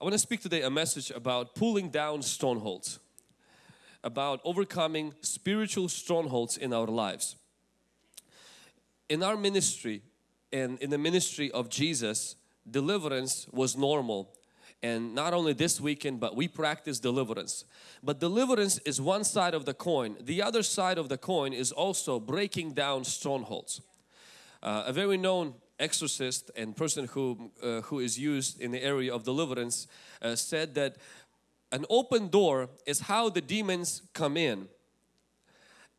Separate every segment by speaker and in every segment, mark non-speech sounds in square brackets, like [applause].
Speaker 1: I want to speak today a message about pulling down strongholds, about overcoming spiritual strongholds in our lives. In our ministry and in the ministry of Jesus, deliverance was normal. And not only this weekend, but we practice deliverance. But deliverance is one side of the coin. The other side of the coin is also breaking down strongholds. Uh, a very known exorcist and person who, uh, who is used in the area of deliverance uh, said that an open door is how the demons come in.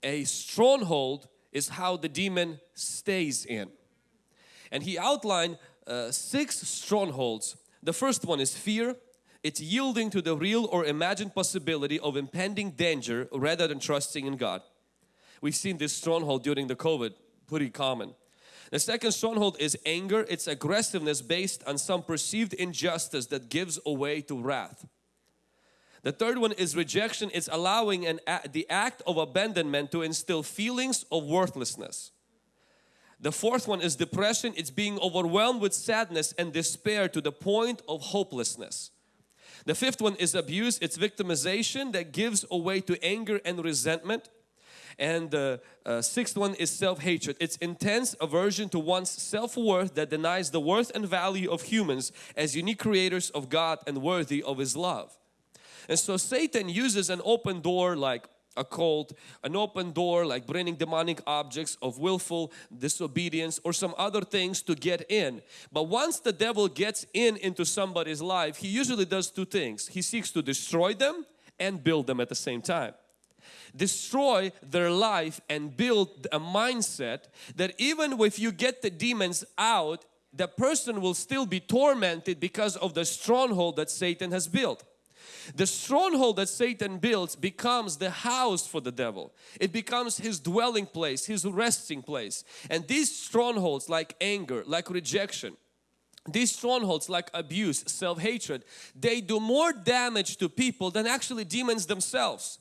Speaker 1: A stronghold is how the demon stays in. And he outlined uh, six strongholds. The first one is fear. It's yielding to the real or imagined possibility of impending danger rather than trusting in God. We've seen this stronghold during the COVID, pretty common. The second stronghold is anger. It's aggressiveness based on some perceived injustice that gives away to wrath. The third one is rejection. It's allowing an, the act of abandonment to instill feelings of worthlessness. The fourth one is depression. It's being overwhelmed with sadness and despair to the point of hopelessness. The fifth one is abuse. It's victimization that gives away to anger and resentment. And the uh, sixth one is self-hatred. It's intense aversion to one's self-worth that denies the worth and value of humans as unique creators of God and worthy of His love. And so Satan uses an open door like a cult, an open door like bringing demonic objects of willful disobedience or some other things to get in. But once the devil gets in into somebody's life, he usually does two things. He seeks to destroy them and build them at the same time destroy their life and build a mindset that even if you get the demons out, the person will still be tormented because of the stronghold that Satan has built. The stronghold that Satan builds becomes the house for the devil. It becomes his dwelling place, his resting place. And these strongholds like anger, like rejection, these strongholds like abuse, self-hatred, they do more damage to people than actually demons themselves.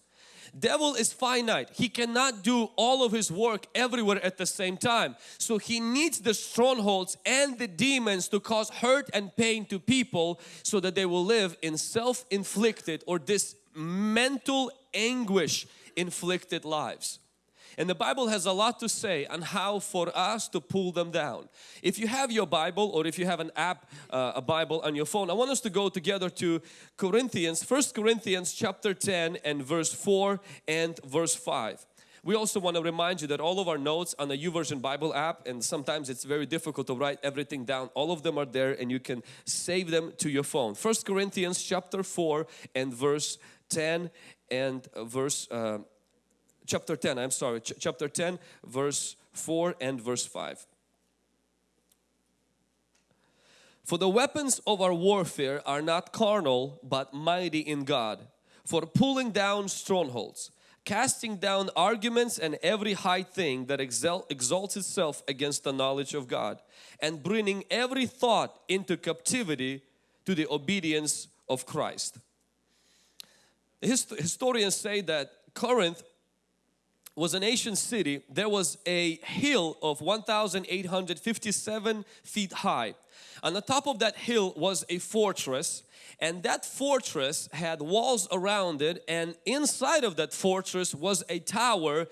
Speaker 1: Devil is finite. He cannot do all of his work everywhere at the same time. So he needs the strongholds and the demons to cause hurt and pain to people so that they will live in self-inflicted or this mental anguish inflicted lives. And the Bible has a lot to say on how for us to pull them down. If you have your Bible or if you have an app, uh, a Bible on your phone, I want us to go together to Corinthians, First Corinthians chapter 10 and verse 4 and verse 5. We also want to remind you that all of our notes on the YouVersion Bible app and sometimes it's very difficult to write everything down. All of them are there and you can save them to your phone. First Corinthians chapter 4 and verse 10 and verse uh, chapter 10, I'm sorry, ch chapter 10 verse 4 and verse 5. For the weapons of our warfare are not carnal but mighty in God for pulling down strongholds, casting down arguments and every high thing that exalts itself against the knowledge of God and bringing every thought into captivity to the obedience of Christ. Hist historians say that Corinth was an ancient city, there was a hill of 1,857 feet high. On the top of that hill was a fortress. And that fortress had walls around it. And inside of that fortress was a tower.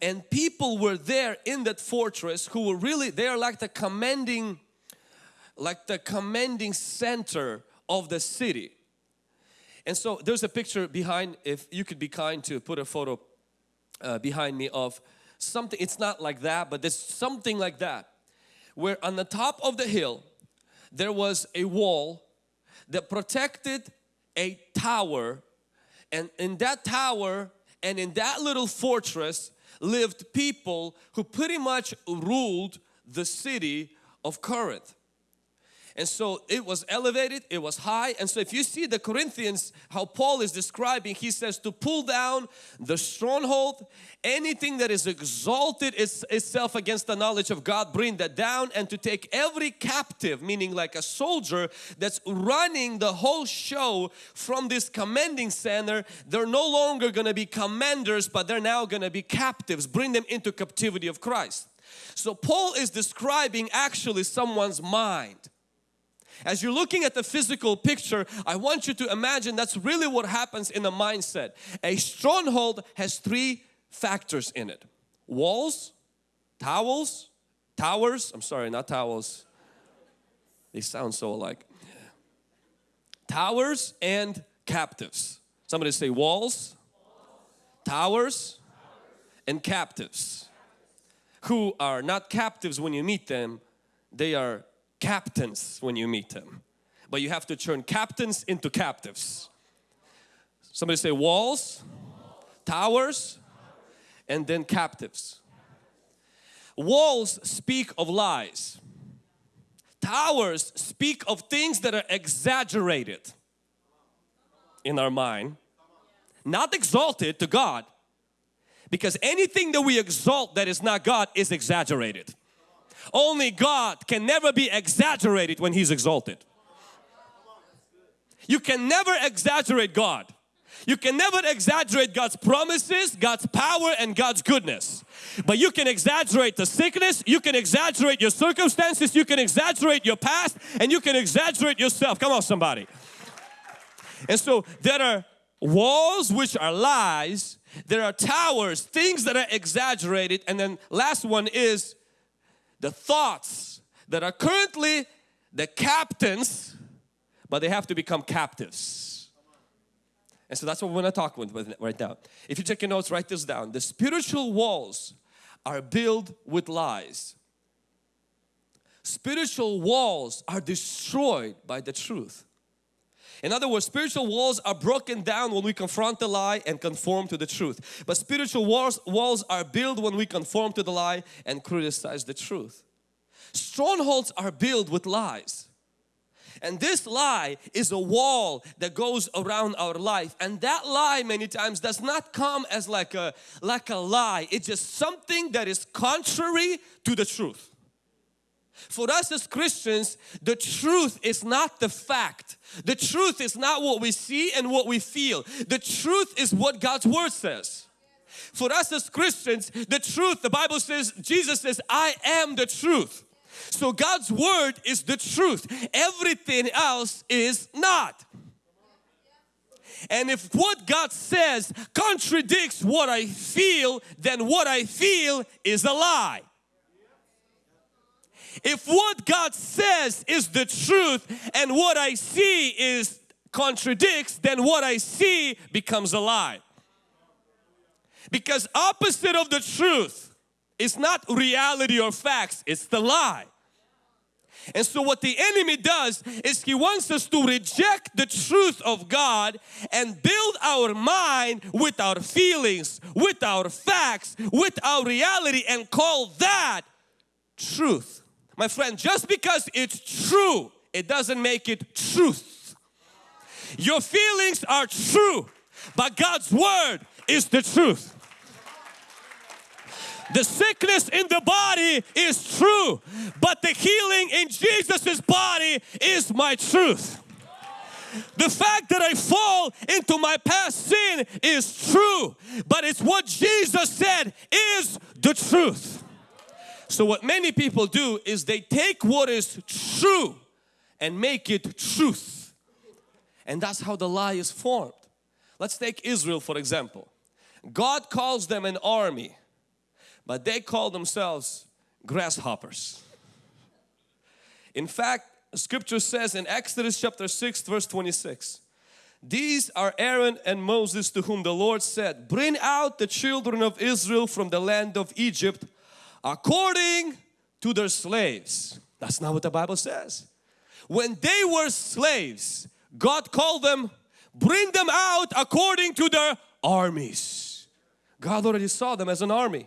Speaker 1: And people were there in that fortress who were really, they are like the commanding, like the commanding center of the city. And so there's a picture behind, if you could be kind to put a photo uh, behind me of something, it's not like that, but there's something like that. Where on the top of the hill, there was a wall that protected a tower and in that tower and in that little fortress lived people who pretty much ruled the city of Corinth. And so it was elevated, it was high. And so if you see the Corinthians, how Paul is describing, he says to pull down the stronghold, anything that is exalted is, itself against the knowledge of God, bring that down and to take every captive, meaning like a soldier that's running the whole show from this commanding center. They're no longer going to be commanders, but they're now going to be captives. Bring them into captivity of Christ. So Paul is describing actually someone's mind As you're looking at the physical picture, I want you to imagine that's really what happens in the mindset. A stronghold has three factors in it. Walls, towels, towers, I'm sorry, not towels. They sound so alike. Towers and captives. Somebody say walls, towers, and captives. Who are not captives when you meet them, they are captains when you meet them. But you have to turn captains into captives. Somebody say walls, towers, and then captives. Walls speak of lies. Towers speak of things that are exaggerated in our mind, not exalted to God. Because anything that we exalt that is not God is exaggerated. Only God can never be exaggerated when He's exalted. You can never exaggerate God. You can never exaggerate God's promises, God's power and God's goodness. But you can exaggerate the sickness, you can exaggerate your circumstances, you can exaggerate your past and you can exaggerate yourself. Come on somebody. And so there are walls which are lies, there are towers, things that are exaggerated and then last one is the thoughts that are currently the captains but they have to become captives. And so that's what we're going to talk with right now. If you take your notes, write this down. The spiritual walls are built with lies. Spiritual walls are destroyed by the truth. In other words, spiritual walls are broken down when we confront the lie and conform to the truth. But spiritual walls, walls are built when we conform to the lie and criticize the truth. Strongholds are built with lies. And this lie is a wall that goes around our life. And that lie many times does not come as like a, like a lie. It's just something that is contrary to the truth. For us as Christians, the truth is not the fact. The truth is not what we see and what we feel. The truth is what God's Word says. For us as Christians, the truth, the Bible says, Jesus says, I am the truth. So God's Word is the truth. Everything else is not. And if what God says contradicts what I feel, then what I feel is a lie. If what God says is the truth and what I see is contradicts, then what I see becomes a lie. Because opposite of the truth is not reality or facts, it's the lie. And so what the enemy does is he wants us to reject the truth of God and build our mind with our feelings, with our facts, with our reality and call that truth. My friend, just because it's true, it doesn't make it truth. Your feelings are true, but God's Word is the truth. The sickness in the body is true, but the healing in Jesus's body is my truth. The fact that I fall into my past sin is true, but it's what Jesus said is the truth. So what many people do is they take what is true and make it truth. And that's how the lie is formed. Let's take Israel for example. God calls them an army, but they call themselves grasshoppers. In fact, scripture says in Exodus chapter 6 verse 26, these are Aaron and Moses to whom the Lord said, bring out the children of Israel from the land of Egypt according to their slaves. That's not what the Bible says. When they were slaves, God called them, bring them out according to their armies. God already saw them as an army.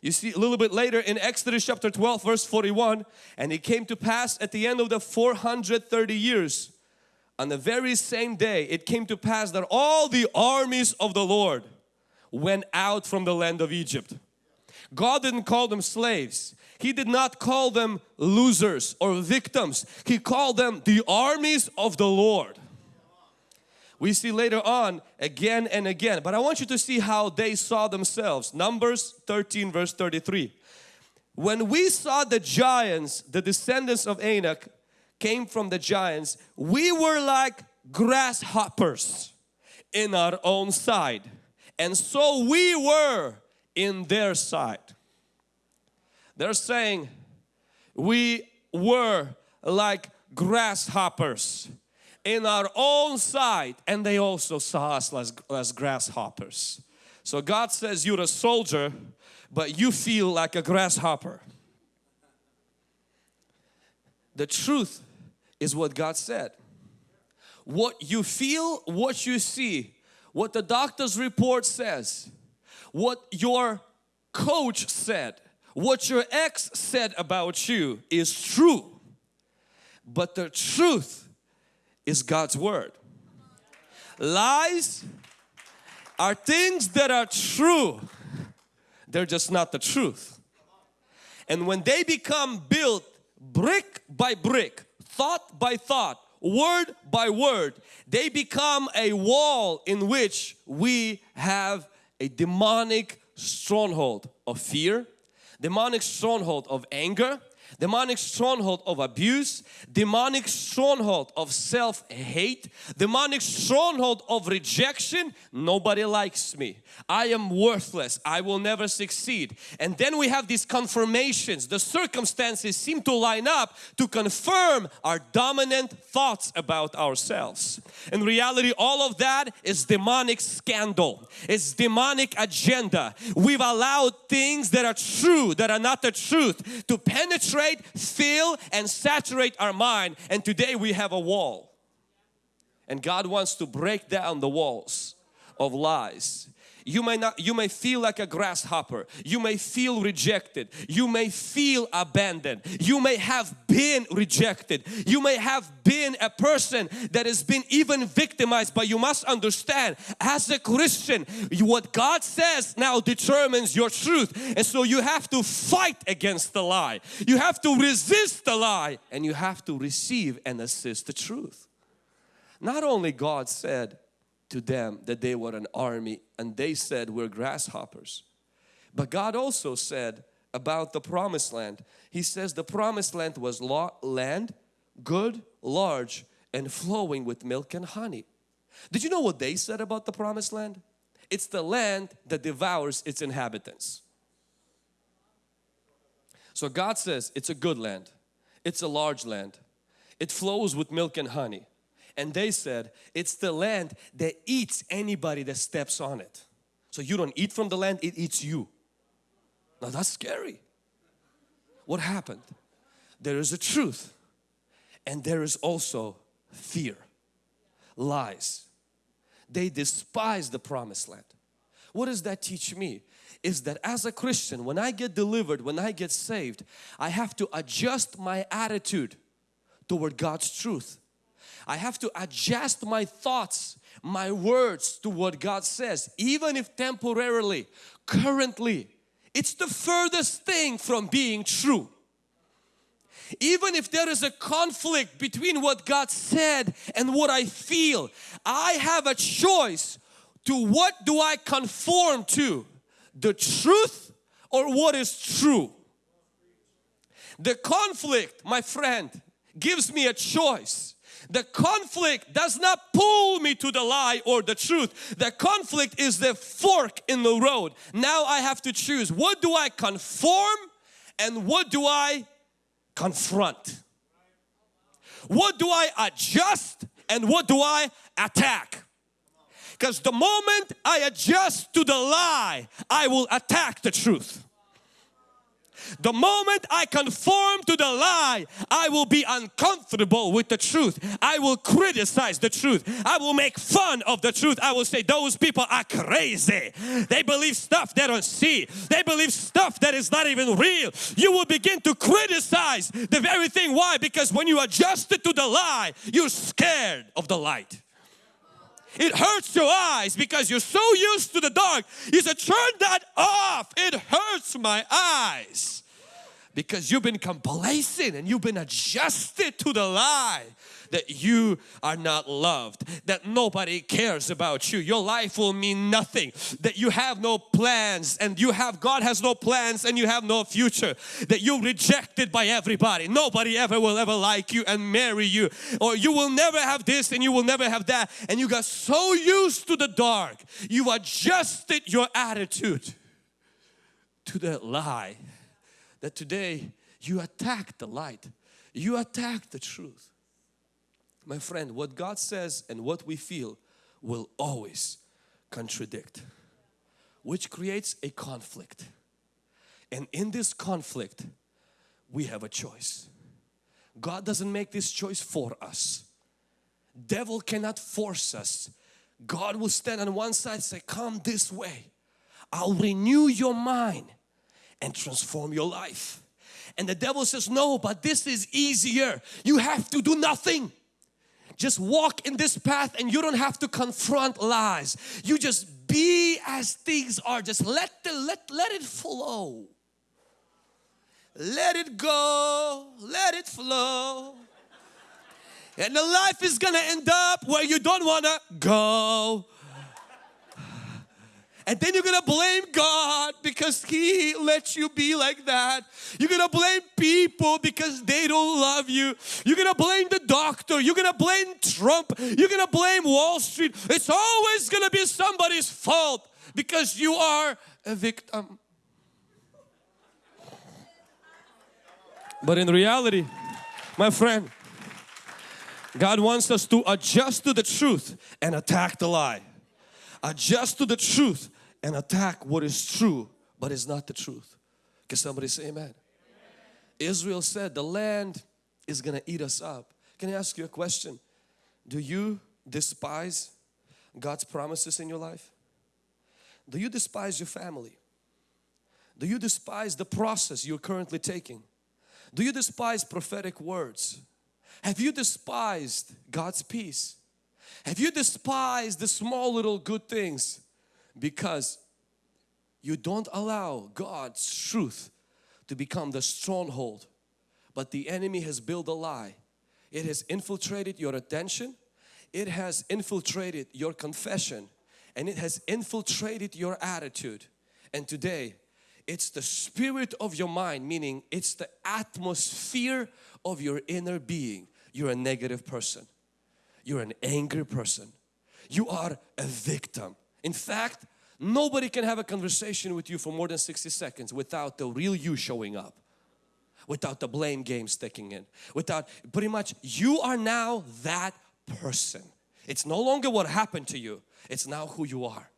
Speaker 1: You see a little bit later in Exodus chapter 12 verse 41 and it came to pass at the end of the 430 years on the very same day it came to pass that all the armies of the Lord went out from the land of Egypt God didn't call them slaves. He did not call them losers or victims. He called them the armies of the Lord. We see later on again and again. But I want you to see how they saw themselves. Numbers 13 verse 33. When we saw the giants, the descendants of Anak, came from the giants, we were like grasshoppers in our own sight. And so we were in their sight. They're saying we were like grasshoppers in our own sight and they also saw us as, as grasshoppers. So God says you're a soldier but you feel like a grasshopper. The truth is what God said. What you feel, what you see, what the doctor's report says, what your coach said, what your ex said about you is true. But the truth is God's Word. Lies are things that are true, they're just not the truth. And when they become built brick by brick, thought by thought, word by word, they become a wall in which we have a demonic stronghold of fear, demonic stronghold of anger, demonic stronghold of abuse, demonic stronghold of self-hate, demonic stronghold of rejection. Nobody likes me. I am worthless. I will never succeed. And then we have these confirmations. The circumstances seem to line up to confirm our dominant thoughts about ourselves. In reality, all of that is demonic scandal. It's demonic agenda. We've allowed things that are true, that are not the truth, to penetrate, fill and saturate our mind. And today we have a wall. And God wants to break down the walls of lies you may not you may feel like a grasshopper. You may feel rejected. You may feel abandoned. You may have been rejected. You may have been a person that has been even victimized but you must understand as a Christian what God says now determines your truth. And so you have to fight against the lie. You have to resist the lie and you have to receive and assist the truth. Not only God said to them that they were an army and they said we're grasshoppers. But God also said about the promised land, He says the promised land was law, land, good, large and flowing with milk and honey. Did you know what they said about the promised land? It's the land that devours its inhabitants. So God says it's a good land, it's a large land, it flows with milk and honey. And they said, it's the land that eats anybody that steps on it. So you don't eat from the land, it eats you. Now that's scary. What happened? There is a truth and there is also fear, lies. They despise the promised land. What does that teach me? Is that as a Christian, when I get delivered, when I get saved, I have to adjust my attitude toward God's truth. I have to adjust my thoughts, my words to what God says, even if temporarily, currently, it's the furthest thing from being true. Even if there is a conflict between what God said and what I feel, I have a choice to what do I conform to, the truth or what is true. The conflict, my friend, gives me a choice the conflict does not pull me to the lie or the truth. The conflict is the fork in the road. Now I have to choose what do I conform and what do I confront? What do I adjust and what do I attack? Because the moment I adjust to the lie, I will attack the truth. The moment I conform to the lie, I will be uncomfortable with the truth. I will criticize the truth. I will make fun of the truth. I will say those people are crazy. They believe stuff they don't see. They believe stuff that is not even real. You will begin to criticize the very thing. Why? Because when you adjust it to the lie, you're scared of the light. It hurts your eyes because you're so used to the dark. You said, turn that off. It hurts my eyes. because you've been complacent and you've been adjusted to the lie that you are not loved, that nobody cares about you, your life will mean nothing, that you have no plans and you have God has no plans and you have no future, that you're rejected by everybody, nobody ever will ever like you and marry you, or you will never have this and you will never have that, and you got so used to the dark, you adjusted your attitude to that lie that today you attack the light, you attack the truth. My friend, what God says and what we feel will always contradict, which creates a conflict. And in this conflict, we have a choice. God doesn't make this choice for us. Devil cannot force us. God will stand on one side say, come this way. I'll renew your mind and transform your life. And the devil says, no, but this is easier. You have to do nothing. Just walk in this path and you don't have to confront lies. You just be as things are. Just let the let let it flow. Let it go. Let it flow. And the life is gonna end up where you don't wanna go. And then you're gonna blame God because He let you be like that. You're gonna blame people because they don't love you. You're gonna blame the doctor. You're gonna blame Trump. You're gonna blame Wall Street. It's always gonna be somebody's fault because you are a victim. But in reality, my friend, God wants us to adjust to the truth and attack the lie adjust to the truth and attack what is true but is not the truth. Can somebody say amen? amen? Israel said the land is gonna eat us up. Can I ask you a question? Do you despise God's promises in your life? Do you despise your family? Do you despise the process you're currently taking? Do you despise prophetic words? Have you despised God's peace? Have you despised the small little good things because you don't allow God's truth to become the stronghold but the enemy has built a lie. It has infiltrated your attention. It has infiltrated your confession and it has infiltrated your attitude. And today it's the spirit of your mind meaning it's the atmosphere of your inner being. You're a negative person. You're an angry person. You are a victim. In fact, nobody can have a conversation with you for more than 60 seconds without the real you showing up. Without the blame game sticking in. Without, pretty much, you are now that person. It's no longer what happened to you. It's now who you are.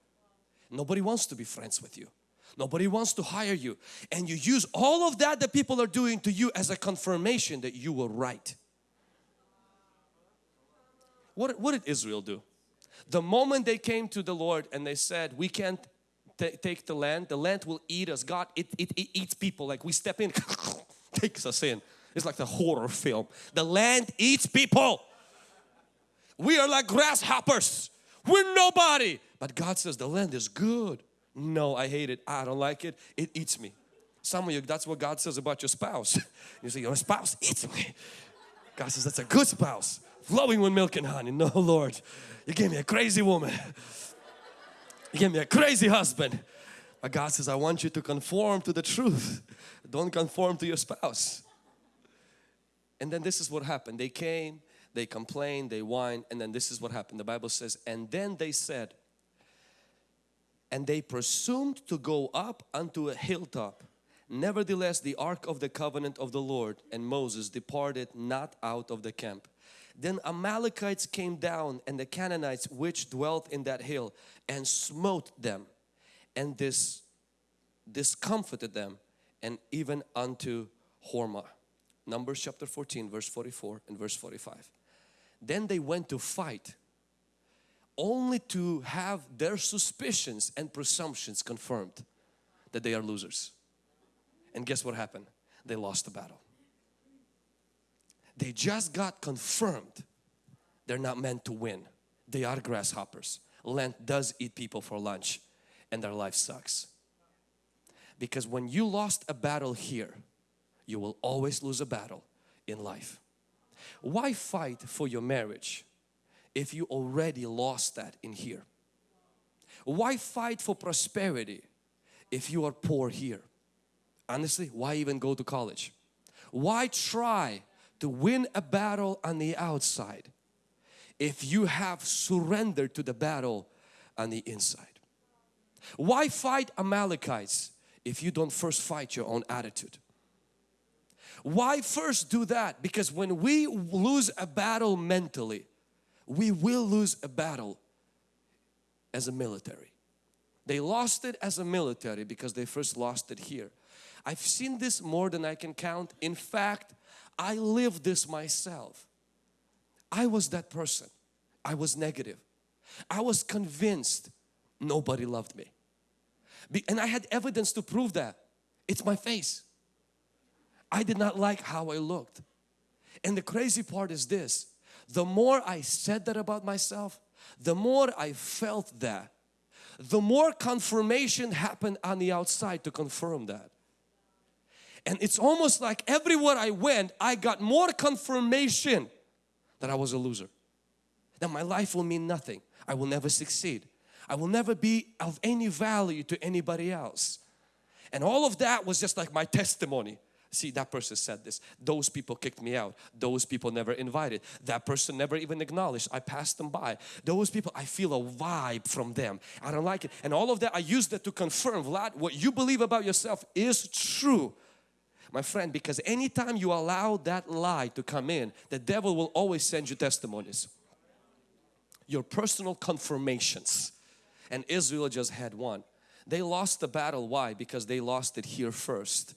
Speaker 1: Nobody wants to be friends with you. Nobody wants to hire you. And you use all of that that people are doing to you as a confirmation that you were right. What, what did Israel do? The moment they came to the Lord and they said, we can't take the land, the land will eat us. God, it, it, it eats people like we step in, [laughs] takes us in. It's like the horror film. The land eats people. We are like grasshoppers. We're nobody. But God says the land is good. No, I hate it. I don't like it. It eats me. Some of you, that's what God says about your spouse. [laughs] You say, your spouse eats me. God says, that's a good spouse. Flowing with milk and honey. No, Lord. You gave me a crazy woman. You gave me a crazy husband. But God says, I want you to conform to the truth. Don't conform to your spouse. And then this is what happened. They came, they complained, they whined, and then this is what happened. The Bible says, and then they said, and they presumed to go up unto a hilltop. Nevertheless, the ark of the covenant of the Lord and Moses departed not out of the camp. Then Amalekites came down and the Canaanites which dwelt in that hill and smote them and this discomfited them and even unto Hormah. Numbers chapter 14 verse 44 and verse 45. Then they went to fight only to have their suspicions and presumptions confirmed that they are losers. And guess what happened? They lost the battle. They just got confirmed they're not meant to win. They are grasshoppers. Lent does eat people for lunch and their life sucks. Because when you lost a battle here, you will always lose a battle in life. Why fight for your marriage if you already lost that in here? Why fight for prosperity if you are poor here? Honestly, why even go to college? Why try to win a battle on the outside if you have surrendered to the battle on the inside? Why fight Amalekites if you don't first fight your own attitude? Why first do that? Because when we lose a battle mentally, we will lose a battle as a military. They lost it as a military because they first lost it here. I've seen this more than I can count. In fact, I lived this myself. I was that person. I was negative. I was convinced nobody loved me. And I had evidence to prove that. It's my face. I did not like how I looked. And the crazy part is this, the more I said that about myself, the more I felt that, the more confirmation happened on the outside to confirm that. And it's almost like everywhere I went, I got more confirmation that I was a loser. That my life will mean nothing. I will never succeed. I will never be of any value to anybody else. And all of that was just like my testimony. See, that person said this. Those people kicked me out. Those people never invited. That person never even acknowledged. I passed them by. Those people, I feel a vibe from them. I don't like it. And all of that, I use that to confirm, Vlad, what you believe about yourself is true. My friend, because anytime you allow that lie to come in, the devil will always send you testimonies. Your personal confirmations and Israel just had one. They lost the battle. Why? Because they lost it here first.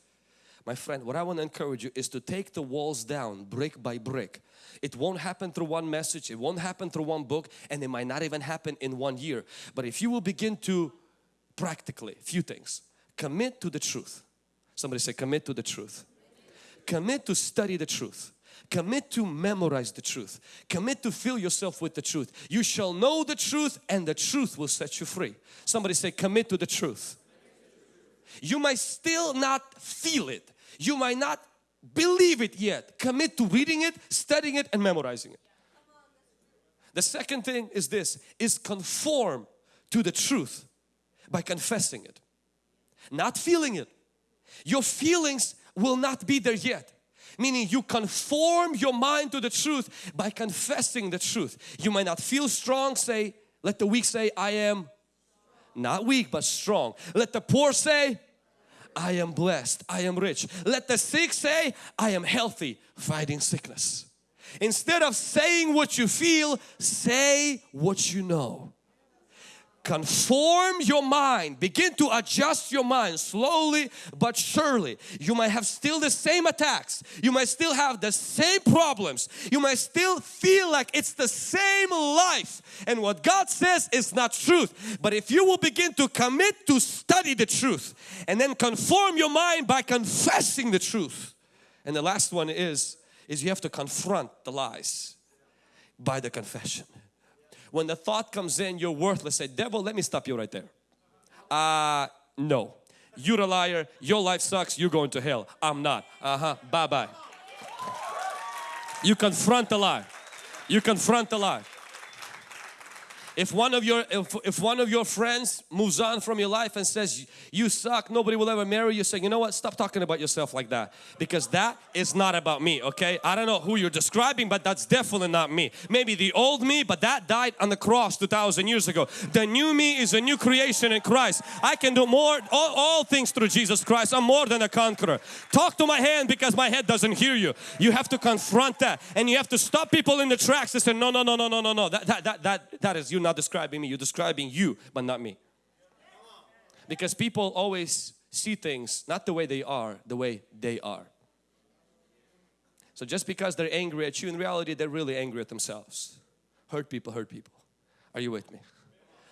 Speaker 1: My friend, what I want to encourage you is to take the walls down brick by brick. It won't happen through one message, it won't happen through one book and it might not even happen in one year. But if you will begin to practically, few things, commit to the truth. Somebody say commit to the truth. Commit to study the truth. Commit to memorize the truth. Commit to fill yourself with the truth. You shall know the truth and the truth will set you free. Somebody say commit to the truth. You might still not feel it. You might not believe it yet. Commit to reading it, studying it and memorizing it. The second thing is this, is conform to the truth by confessing it. Not feeling it. Your feelings will not be there yet meaning you conform your mind to the truth by confessing the truth. You might not feel strong, say, let the weak say, I am not weak but strong. Let the poor say, I am blessed, I am rich. Let the sick say, I am healthy, fighting sickness. Instead of saying what you feel, say what you know conform your mind. Begin to adjust your mind slowly but surely. You might have still the same attacks. You might still have the same problems. You might still feel like it's the same life. And what God says is not truth. But if you will begin to commit to study the truth and then conform your mind by confessing the truth. And the last one is is you have to confront the lies by the confession when the thought comes in, you're worthless. Say, devil, let me stop you right there. Uh, no. You're a liar. Your life sucks. You're going to hell. I'm not. Uh-huh. Bye-bye. You confront the lie. You confront the lie. If one of your if, if one of your friends moves on from your life and says you suck, nobody will ever marry you, say, you know what, stop talking about yourself like that because that is not about me, okay? I don't know who you're describing, but that's definitely not me. Maybe the old me, but that died on the cross 2,000 years ago. The new me is a new creation in Christ. I can do more, all, all things through Jesus Christ. I'm more than a conqueror. Talk to my hand because my head doesn't hear you. You have to confront that and you have to stop people in the tracks and say, no, no, no, no, no, no, no, that, that, that, that, that is you not describing me, you're describing you, but not me. Because people always see things not the way they are, the way they are. So just because they're angry at you, in reality they're really angry at themselves. Hurt people, hurt people. Are you with me?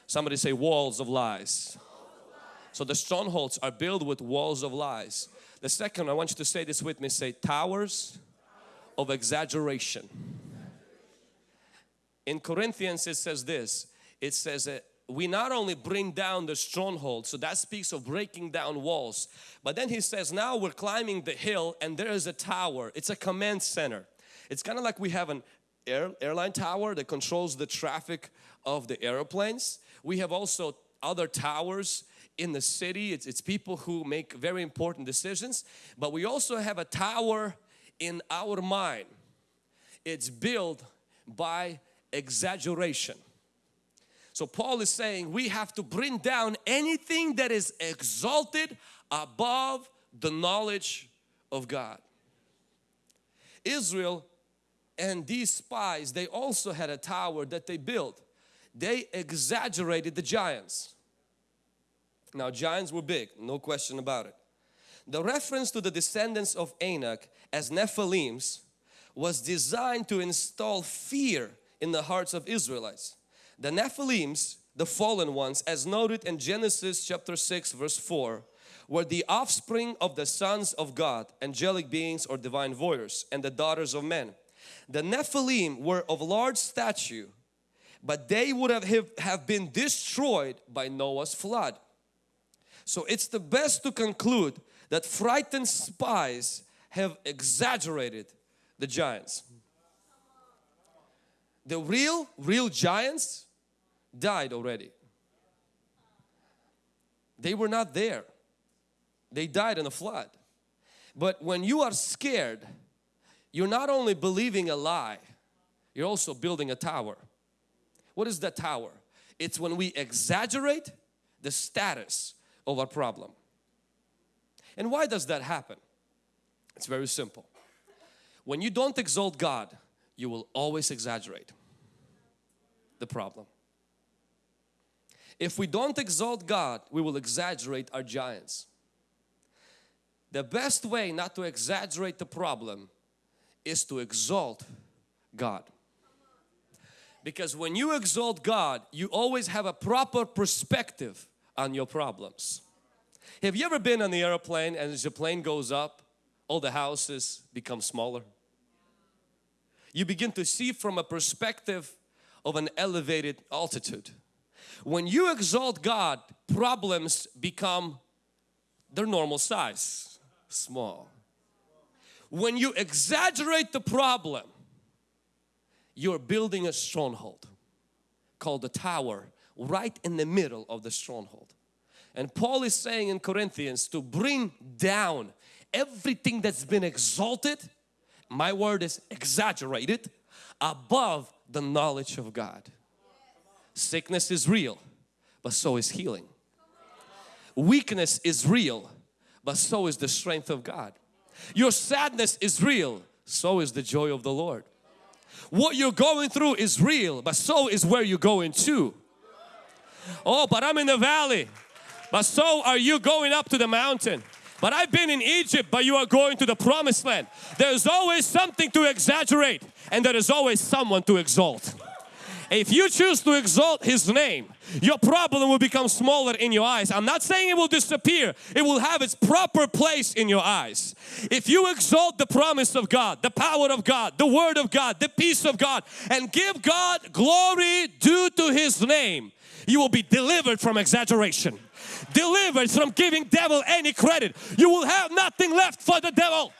Speaker 1: Somebody say walls of lies. So the strongholds are built with walls of lies. The second, I want you to say this with me, say towers of exaggeration. In Corinthians it says this, it says that we not only bring down the stronghold, so that speaks of breaking down walls, but then he says now we're climbing the hill and there is a tower. It's a command center. It's kind of like we have an air, airline tower that controls the traffic of the airplanes. We have also other towers in the city. It's, it's people who make very important decisions. But we also have a tower in our mind. It's built by exaggeration. So Paul is saying we have to bring down anything that is exalted above the knowledge of God. Israel and these spies, they also had a tower that they built. They exaggerated the giants. Now giants were big, no question about it. The reference to the descendants of Anak as Nephilims was designed to install fear in the hearts of Israelites. The Nephilims, the fallen ones, as noted in Genesis chapter 6 verse 4, were the offspring of the sons of God, angelic beings or divine voyeurs, and the daughters of men. The Nephilim were of large stature, but they would have, have been destroyed by Noah's flood. So it's the best to conclude that frightened spies have exaggerated the giants. The real, real giants died already. They were not there. They died in a flood. But when you are scared, you're not only believing a lie, you're also building a tower. What is that tower? It's when we exaggerate the status of our problem. And why does that happen? It's very simple. When you don't exalt God, you will always exaggerate the problem. If we don't exalt God, we will exaggerate our giants. The best way not to exaggerate the problem is to exalt God. Because when you exalt God, you always have a proper perspective on your problems. Have you ever been on the airplane and as the plane goes up, all the houses become smaller? You begin to see from a perspective of an elevated altitude. When you exalt God, problems become their normal size, small. When you exaggerate the problem, you're building a stronghold called the tower right in the middle of the stronghold. And Paul is saying in Corinthians to bring down everything that's been exalted, my word is exaggerated, above the knowledge of God. Sickness is real, but so is healing. Weakness is real, but so is the strength of God. Your sadness is real, so is the joy of the Lord. What you're going through is real, but so is where you're going to. Oh, but I'm in the valley. But so are you going up to the mountain. But I've been in Egypt, but you are going to the promised land. There's always something to exaggerate and there is always someone to exalt. If you choose to exalt His name, your problem will become smaller in your eyes. I'm not saying it will disappear. It will have its proper place in your eyes. If you exalt the promise of God, the power of God, the word of God, the peace of God and give God glory due to His name, you will be delivered from exaggeration delivered from giving devil any credit. You will have nothing left for the devil.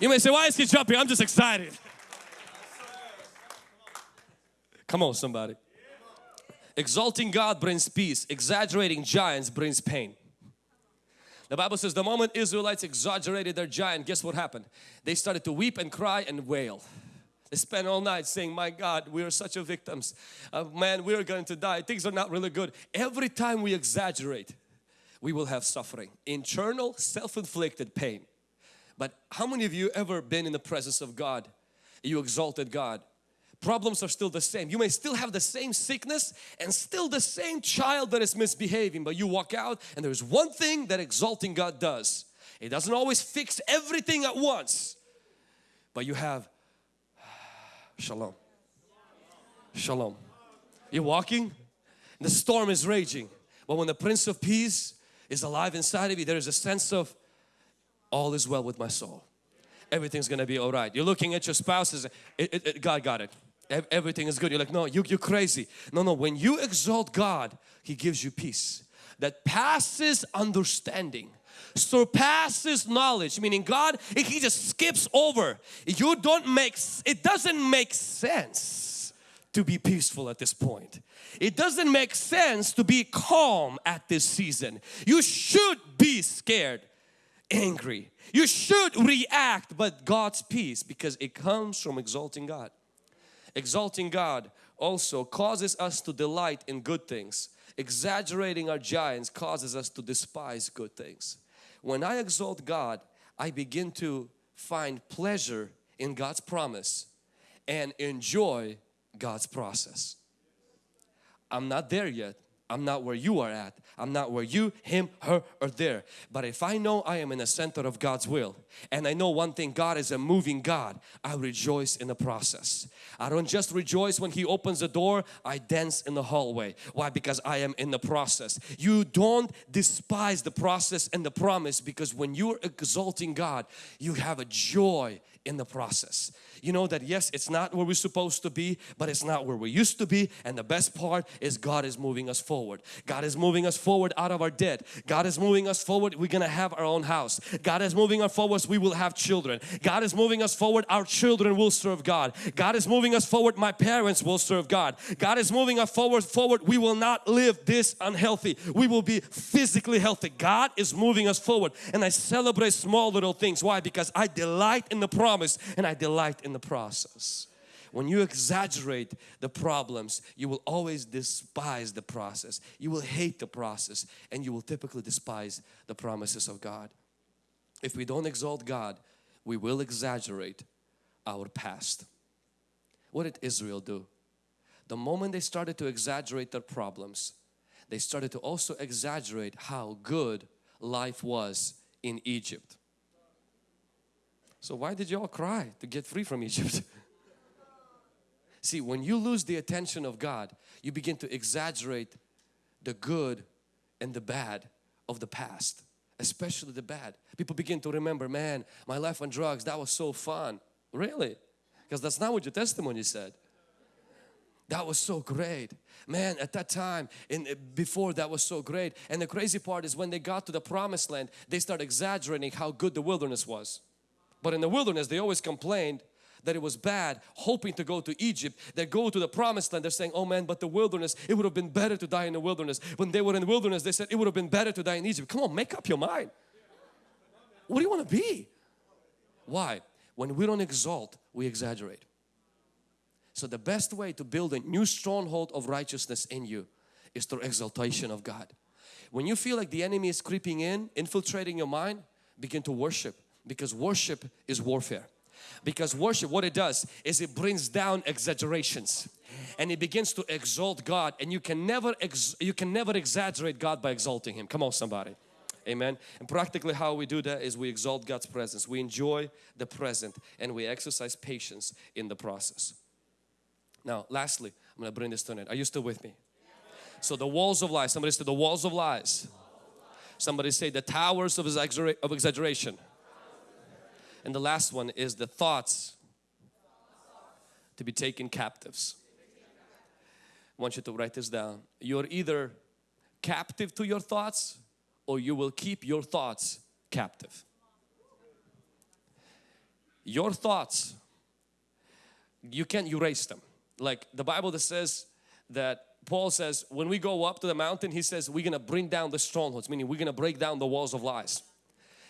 Speaker 1: You may say why is he jumping? I'm just excited. Come on somebody. Exalting God brings peace. Exaggerating giants brings pain. The Bible says the moment Israelites exaggerated their giant, guess what happened? They started to weep and cry and wail. Spent all night saying, my God, we are such a victims. Uh, man, we're going to die. Things are not really good. Every time we exaggerate, we will have suffering. Internal, self-inflicted pain. But how many of you ever been in the presence of God? You exalted God problems are still the same. You may still have the same sickness and still the same child that is misbehaving but you walk out and there's one thing that exalting God does. It doesn't always fix everything at once but you have shalom. Shalom. You're walking the storm is raging but when the Prince of Peace is alive inside of you there is a sense of all is well with my soul. everything's gonna be all right. You're looking at your spouse, it, it, it, God got it. Everything is good. You're like, no, you, you're crazy. No, no, when you exalt God, He gives you peace that passes understanding surpasses knowledge meaning God he just skips over you don't make it doesn't make sense to be peaceful at this point. It doesn't make sense to be calm at this season. You should be scared angry. You should react but God's peace because it comes from exalting God. Exalting God also causes us to delight in good things. Exaggerating our giants causes us to despise good things when I exalt God I begin to find pleasure in God's promise and enjoy God's process I'm not there yet. I'm not where you are at. I'm not where you, him, her are there. But if I know I am in the center of God's will and I know one thing, God is a moving God, I rejoice in the process. I don't just rejoice when He opens the door, I dance in the hallway. Why? Because I am in the process. You don't despise the process and the promise because when you're exalting God, you have a joy in the process. You know that yes, it's not where we're supposed to be, but it's not where we used to be. And the best part is God is moving us forward. God is moving us forward out of our debt. God is moving us forward. We're going to have our own house. God is moving us forward. We will have children. God is moving us forward. Our children will serve God. God is moving us forward. My parents will serve God. God is moving us forward. Forward. We will not live this unhealthy. We will be physically healthy. God is moving us forward. And I celebrate small little things. Why? Because I delight in the promise and I delight in the process. When you exaggerate the problems, you will always despise the process. You will hate the process and you will typically despise the promises of God. If we don't exalt God, we will exaggerate our past. What did Israel do? The moment they started to exaggerate their problems, they started to also exaggerate how good life was in Egypt. So why did you all cry to get free from Egypt? [laughs] See, when you lose the attention of God, you begin to exaggerate the good and the bad of the past, especially the bad. People begin to remember, man, my life on drugs, that was so fun. Really? Because that's not what your testimony said. That was so great. Man, at that time, in before that was so great. And the crazy part is when they got to the promised land, they start exaggerating how good the wilderness was. But in the wilderness, they always complained that it was bad, hoping to go to Egypt. They go to the promised land, they're saying, oh man, but the wilderness, it would have been better to die in the wilderness. When they were in the wilderness, they said it would have been better to die in Egypt. Come on, make up your mind. What do you want to be? Why? When we don't exalt, we exaggerate. So the best way to build a new stronghold of righteousness in you is through exaltation of God. When you feel like the enemy is creeping in, infiltrating your mind, begin to worship because worship is warfare. Because worship, what it does is it brings down exaggerations and it begins to exalt God and you can never you can never exaggerate God by exalting Him. Come on somebody. Amen. And practically how we do that is we exalt God's presence. We enjoy the present and we exercise patience in the process. Now lastly, I'm going to bring this to an end. Are you still with me? So the walls of lies. Somebody say the walls of lies. Somebody say the towers of, exagger of exaggeration. And the last one is the thoughts to be taken captives. I want you to write this down. You're either captive to your thoughts or you will keep your thoughts captive. Your thoughts, you can't erase them. Like the Bible that says that Paul says when we go up to the mountain he says we're gonna bring down the strongholds meaning we're gonna break down the walls of lies.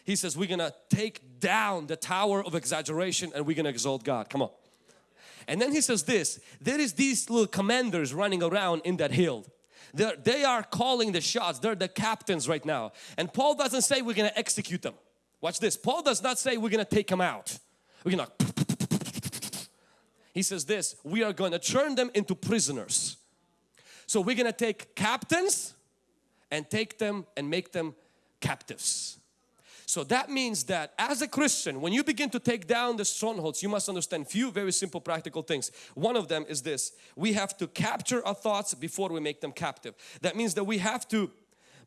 Speaker 1: He says we're gonna take down the tower of exaggeration and we're gonna exalt God. Come on. And then he says this, there is these little commanders running around in that hill. They're, they are calling the shots. They're the captains right now. And Paul doesn't say we're going to execute them. Watch this. Paul does not say we're going to take them out. We're going to He says this, we are going to turn them into prisoners. So we're going to take captains and take them and make them captives. So that means that as a Christian, when you begin to take down the strongholds, you must understand few very simple practical things. One of them is this, we have to capture our thoughts before we make them captive. That means that we have to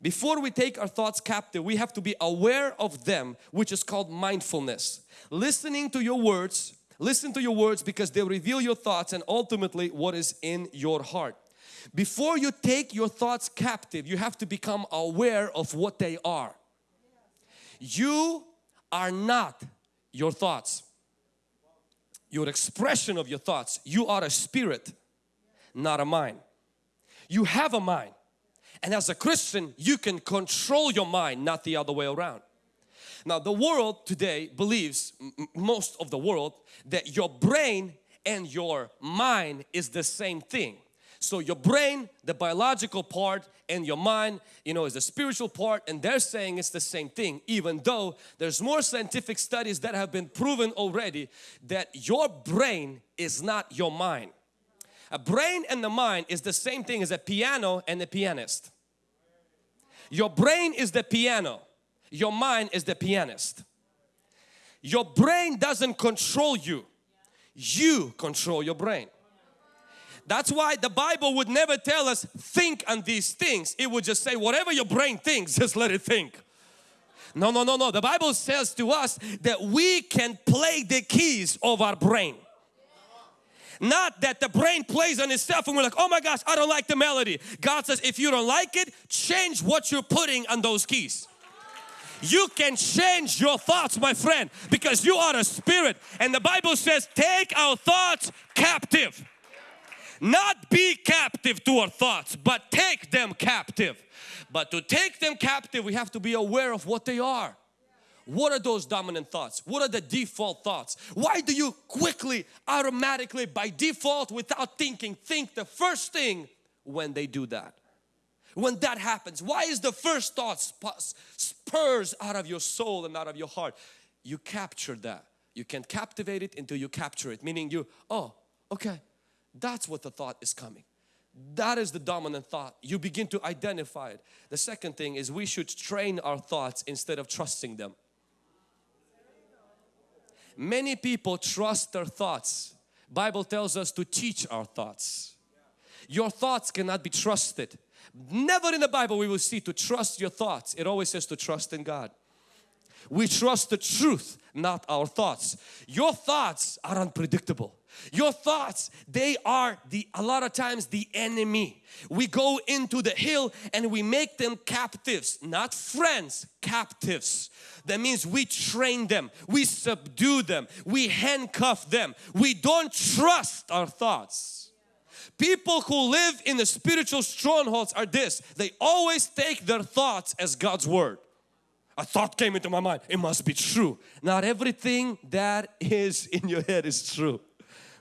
Speaker 1: before we take our thoughts captive, we have to be aware of them, which is called mindfulness. Listening to your words, listen to your words because they reveal your thoughts and ultimately what is in your heart. Before you take your thoughts captive, you have to become aware of what they are. You are not your thoughts, your expression of your thoughts. You are a spirit, not a mind. You have a mind and as a Christian, you can control your mind, not the other way around. Now the world today believes, most of the world, that your brain and your mind is the same thing. So your brain, the biological part and your mind, you know, is the spiritual part and they're saying it's the same thing even though there's more scientific studies that have been proven already that your brain is not your mind. A brain and the mind is the same thing as a piano and a pianist. Your brain is the piano, your mind is the pianist. Your brain doesn't control you, you control your brain. That's why the Bible would never tell us think on these things. It would just say whatever your brain thinks, just let it think. No, no, no, no. The Bible says to us that we can play the keys of our brain. Not that the brain plays on itself and we're like, oh my gosh, I don't like the melody. God says, if you don't like it, change what you're putting on those keys. You can change your thoughts, my friend, because you are a spirit. And the Bible says, take our thoughts captive. Not be captive to our thoughts, but take them captive. But to take them captive, we have to be aware of what they are. What are those dominant thoughts? What are the default thoughts? Why do you quickly, automatically, by default, without thinking, think the first thing when they do that? When that happens, why is the first thought spurs out of your soul and out of your heart? You capture that. You can captivate it until you capture it, meaning you, oh, okay, that's what the thought is coming. That is the dominant thought. You begin to identify it. The second thing is we should train our thoughts instead of trusting them. Many people trust their thoughts. Bible tells us to teach our thoughts. Your thoughts cannot be trusted. Never in the Bible we will see to trust your thoughts. It always says to trust in God. We trust the truth, not our thoughts. Your thoughts are unpredictable. Your thoughts, they are the a lot of times the enemy. We go into the hill and we make them captives, not friends, captives. That means we train them, we subdue them, we handcuff them. We don't trust our thoughts. People who live in the spiritual strongholds are this, they always take their thoughts as God's word. A thought came into my mind, it must be true. Not everything that is in your head is true.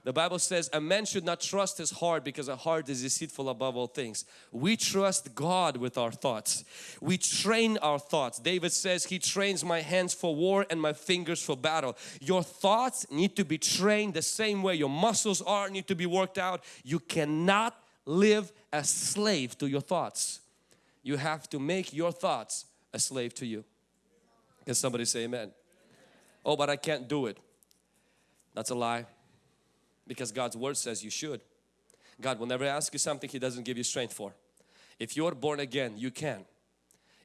Speaker 1: The Bible says a man should not trust his heart because a heart is deceitful above all things. We trust God with our thoughts. We train our thoughts. David says he trains my hands for war and my fingers for battle. Your thoughts need to be trained the same way your muscles are need to be worked out. You cannot live as slave to your thoughts. You have to make your thoughts a slave to you. Can somebody say amen? Oh, but I can't do it. That's a lie because God's word says you should. God will never ask you something He doesn't give you strength for. If you're born again, you can.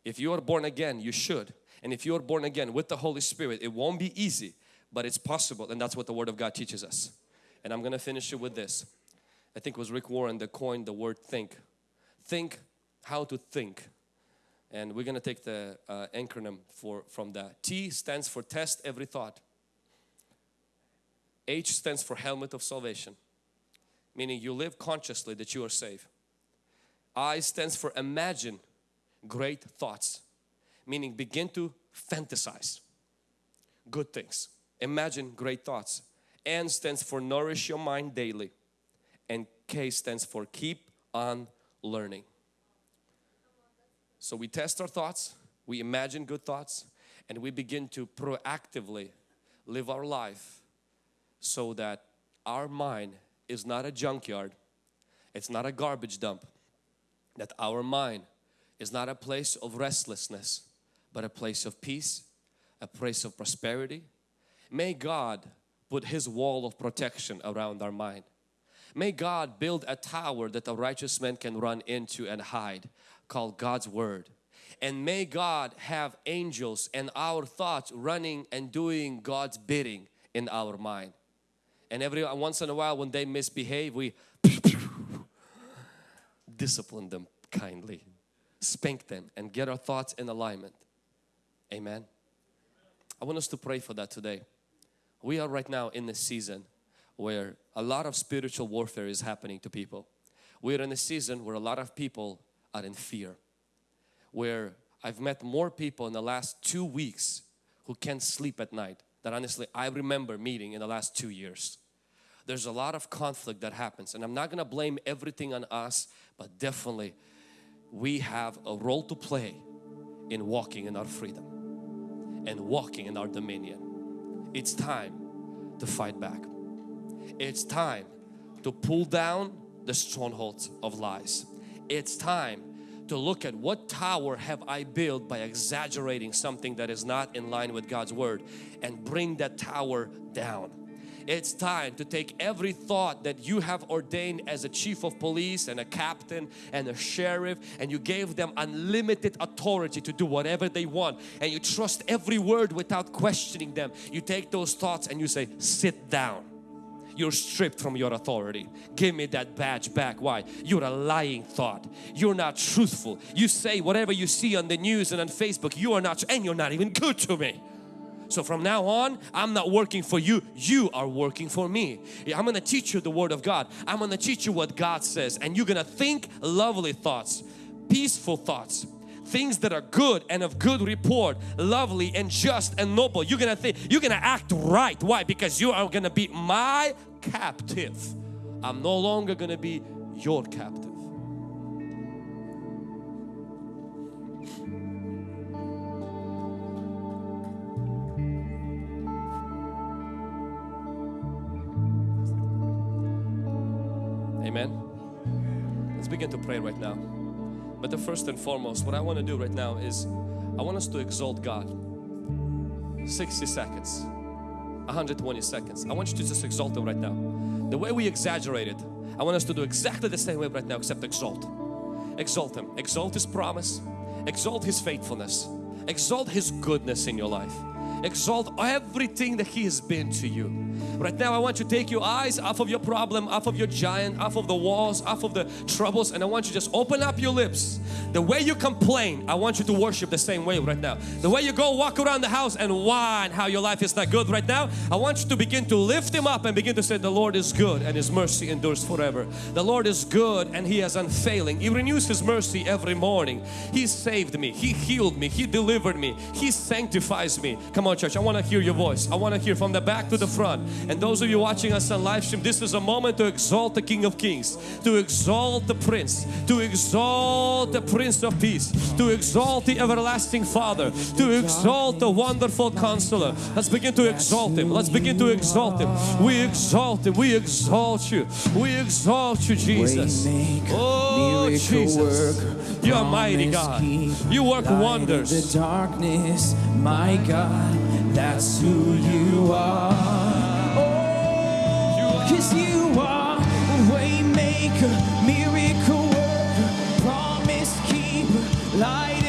Speaker 1: If you're born again, you should. And if you're born again with the Holy Spirit, it won't be easy, but it's possible and that's what the Word of God teaches us. And I'm going to finish it with this. I think it was Rick Warren that coined the word think. Think how to think. And we're going to take the uh, acronym for, from that. T stands for test every thought. H stands for helmet of salvation, meaning you live consciously that you are saved. I stands for imagine great thoughts, meaning begin to fantasize good things. Imagine great thoughts. N stands for nourish your mind daily and K stands for keep on learning. So we test our thoughts, we imagine good thoughts and we begin to proactively live our life so that our mind is not a junkyard, it's not a garbage dump, that our mind is not a place of restlessness, but a place of peace, a place of prosperity. May God put His wall of protection around our mind. May God build a tower that a righteous man can run into and hide called God's Word. And may God have angels and our thoughts running and doing God's bidding in our mind. And every once in a while when they misbehave, we [laughs] discipline them kindly, spank them and get our thoughts in alignment. Amen. I want us to pray for that today. We are right now in the season where a lot of spiritual warfare is happening to people. We're in a season where a lot of people are in fear. Where I've met more people in the last two weeks who can't sleep at night that honestly I remember meeting in the last two years. There's a lot of conflict that happens and I'm not gonna blame everything on us but definitely we have a role to play in walking in our freedom and walking in our dominion. It's time to fight back. It's time to pull down the strongholds of lies. It's time to look at what tower have I built by exaggerating something that is not in line with God's Word and bring that tower down. It's time to take every thought that you have ordained as a chief of police and a captain and a sheriff and you gave them unlimited authority to do whatever they want and you trust every word without questioning them. You take those thoughts and you say, sit down you're stripped from your authority. Give me that badge back. Why? You're a lying thought. You're not truthful. You say whatever you see on the news and on Facebook, you are not, and you're not even good to me. So from now on, I'm not working for you, you are working for me. I'm going to teach you the Word of God. I'm going to teach you what God says and you're going to think lovely thoughts, peaceful thoughts, things that are good and of good report, lovely and just and noble. You're going to think, you're going to act right. Why? Because you are going to be my captive. I'm no longer going to be your captive. Amen. Let's begin to pray right now. But the first and foremost, what I want to do right now is I want us to exalt God. 60 seconds, 120 seconds. I want you to just exalt Him right now. The way we exaggerated, I want us to do exactly the same way right now except exalt. Exalt Him. Exalt His promise. Exalt His faithfulness. Exalt His goodness in your life. Exalt everything that He has been to you. Right now I want you to take your eyes off of your problem, off of your giant, off of the walls, off of the troubles and I want you to just open up your lips. The way you complain, I want you to worship the same way right now. The way you go walk around the house and whine how your life is not good right now, I want you to begin to lift Him up and begin to say the Lord is good and His mercy endures forever. The Lord is good and He is unfailing. He renews His mercy every morning. He saved me. He healed me. He delivered me. He sanctifies me. Come on church, I want to hear your voice. I want to hear from the back to the front. And those of you watching us on live stream, this is a moment to exalt the King of Kings, to exalt the Prince, to exalt the Prince of Peace, to exalt the everlasting Father, to exalt the wonderful Counselor. Let's begin to exalt Him. Let's begin to exalt Him. We exalt Him. We exalt You. We exalt You, Jesus. Oh, Jesus. You are mighty God. You work wonders.
Speaker 2: The darkness, my God, that's who You are. Cause You are a way maker, miracle worker, promise keeper, light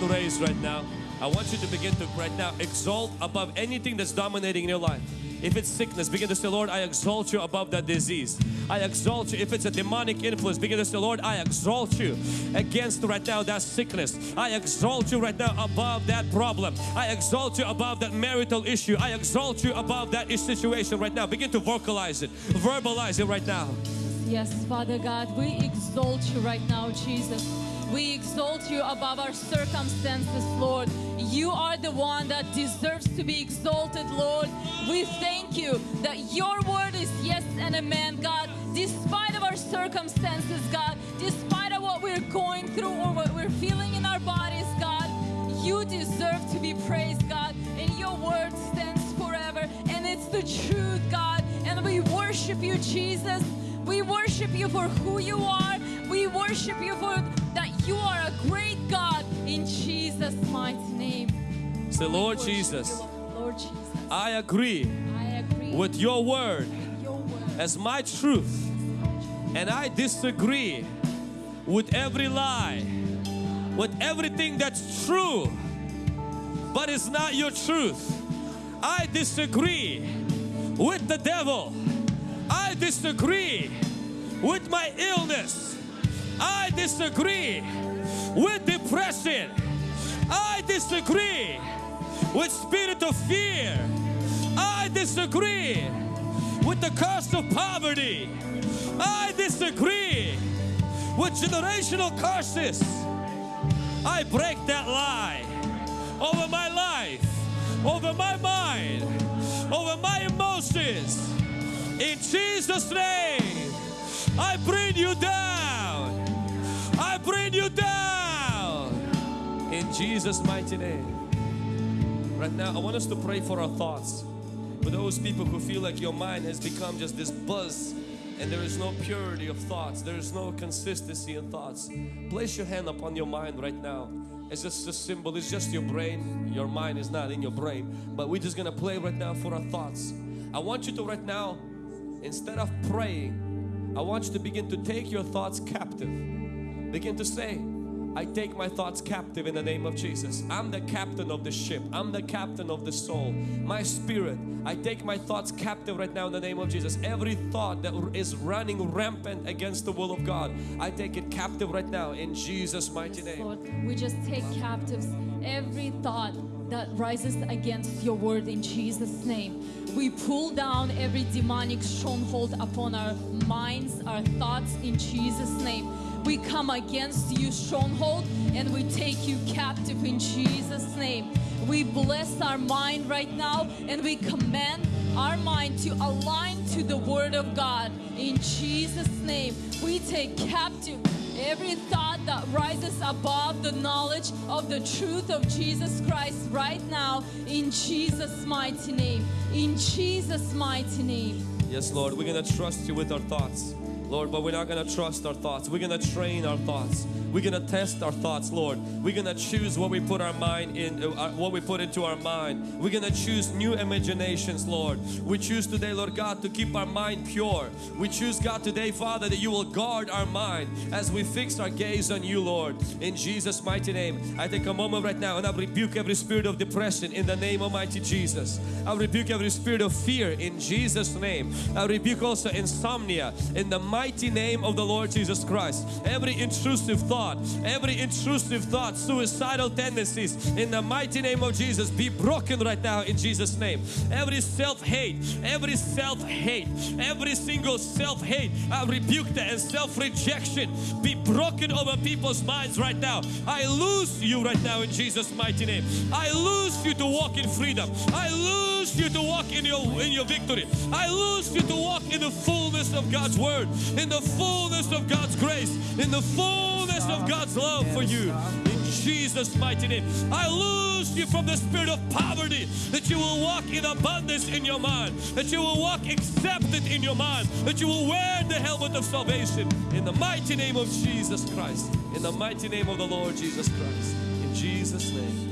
Speaker 1: hand raised right now. I want you to begin to right now exalt above anything that's dominating in your life. If it's sickness, begin to say, Lord, I exalt you above that disease. I exalt you. If it's a demonic influence, begin to say, Lord, I exalt you against right now that sickness. I exalt you right now above that problem. I exalt you above that marital issue. I exalt you above that situation right now. Begin to vocalize it, verbalize it right now.
Speaker 3: Yes, Father God, we exalt you right now, Jesus. We exalt you above our circumstances, Lord. You are the one that deserves to be exalted, Lord. We thank you that your word is yes and amen, God. Despite of our circumstances, God, despite of what we're going through or what we're feeling in our bodies, God, you deserve to be praised, God. And your word stands forever. And it's the truth, God. And we worship you, Jesus. We worship you for who you are. We worship you for that you are a great God in Jesus' mighty name.
Speaker 1: Say, Lord Jesus,
Speaker 3: Lord. Jesus,
Speaker 1: I agree
Speaker 3: I agree
Speaker 1: with your word
Speaker 3: with your word.
Speaker 1: as my truth, and I disagree with every lie, with everything that's true, but it's not your truth. I disagree with the devil. I disagree with my illness. I disagree with depression. I disagree with spirit of fear. I disagree with the curse of poverty. I disagree with generational curses. I break that lie over my life, over my mind, over my emotions. In Jesus' name, I bring you down. Jesus' mighty name. Right now, I want us to pray for our thoughts. For those people who feel like your mind has become just this buzz and there is no purity of thoughts, there is no consistency in thoughts. Place your hand upon your mind right now. It's just a symbol, it's just your brain. Your mind is not in your brain. But we're just gonna play right now for our thoughts. I want you to right now, instead of praying, I want you to begin to take your thoughts captive. Begin to say, I take my thoughts captive in the name of Jesus. I'm the captain of the ship. I'm the captain of the soul. My spirit, I take my thoughts captive right now in the name of Jesus. Every thought that is running rampant against the will of God, I take it captive right now in Jesus' mighty name.
Speaker 3: Lord, we just take captives every thought that rises against your word in Jesus' name. We pull down every demonic stronghold upon our minds, our thoughts in Jesus' name. We come against you, stronghold, and we take you captive in Jesus' name. We bless our mind right now and we command our mind to align to the Word of God in Jesus' name. We take captive every thought that rises above the knowledge of the truth of Jesus Christ right now in Jesus' mighty name. In Jesus' mighty name.
Speaker 1: Yes, Lord, we're gonna trust you with our thoughts. Lord, but we're not gonna trust our thoughts. We're gonna train our thoughts. We're gonna test our thoughts, Lord. We're gonna choose what we put our mind in, uh, what we put into our mind. We're gonna choose new imaginations, Lord. We choose today, Lord God, to keep our mind pure. We choose, God, today, Father, that you will guard our mind as we fix our gaze on you, Lord. In Jesus' mighty name, I take a moment right now and I rebuke every spirit of depression in the name of mighty Jesus. I rebuke every spirit of fear in Jesus' name. I rebuke also insomnia in the mighty name of the Lord Jesus Christ. Every intrusive thought, every intrusive thought, suicidal tendencies in the mighty name of Jesus be broken right now in Jesus' name. Every self-hate, every self-hate, every single self-hate, I rebuke that and self-rejection be broken over people's minds right now. I lose you right now in Jesus' mighty name. I lose you to walk in freedom. I lose you to walk in your in your victory. I lose you to walk in the fullness of God's word, in the fullness of God's grace, in the fullness of God's love for you. In Jesus' mighty name. I lose you from the spirit of poverty, that you will walk in abundance in your mind, that you will walk accepted in your mind, that you will wear the helmet of salvation in the mighty name of Jesus Christ, in the mighty name of the Lord Jesus Christ. In Jesus' name.